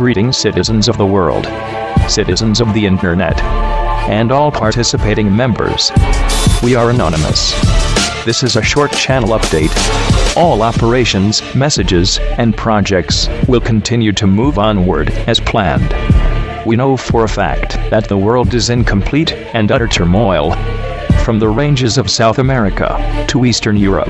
Greetings citizens of the world, citizens of the internet, and all participating members. We are anonymous. This is a short channel update. All operations, messages, and projects will continue to move onward as planned. We know for a fact that the world is in complete and utter turmoil. From the ranges of South America to Eastern Europe.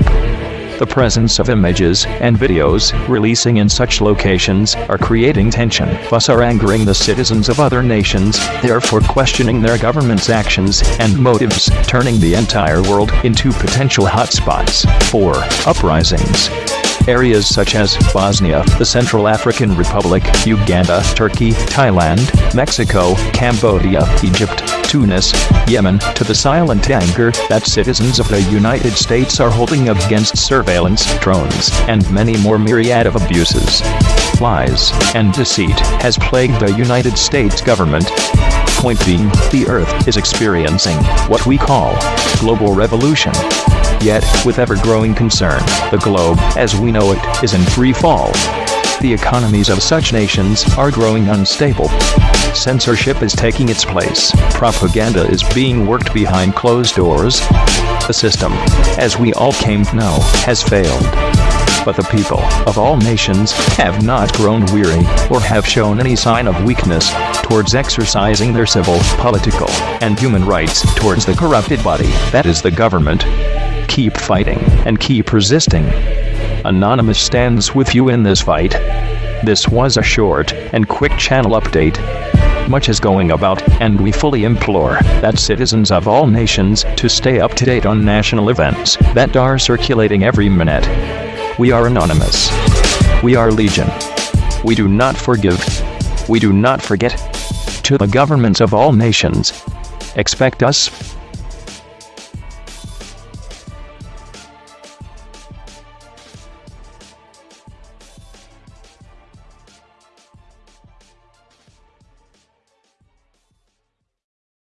The presence of images and videos releasing in such locations are creating tension, thus are angering the citizens of other nations, therefore questioning their government's actions and motives, turning the entire world into potential hotspots for uprisings. Areas such as Bosnia, the Central African Republic, Uganda, Turkey, Thailand, Mexico, Cambodia, Egypt, Tunis, Yemen, to the silent anger that citizens of the United States are holding up against surveillance, drones, and many more myriad of abuses. Lies and deceit has plagued the United States government. Point being, the Earth is experiencing what we call global revolution. Yet, with ever-growing concern, the globe, as we know it, is in free fall. The economies of such nations are growing unstable. Censorship is taking its place. Propaganda is being worked behind closed doors. The system, as we all came to know, has failed. But the people of all nations have not grown weary or have shown any sign of weakness towards exercising their civil, political, and human rights towards the corrupted body that is the government keep fighting and keep resisting. Anonymous stands with you in this fight. This was a short and quick channel update. Much is going about, and we fully implore that citizens of all nations to stay up to date on national events that are circulating every minute. We are anonymous. We are legion. We do not forgive. We do not forget. To the governments of all nations. Expect us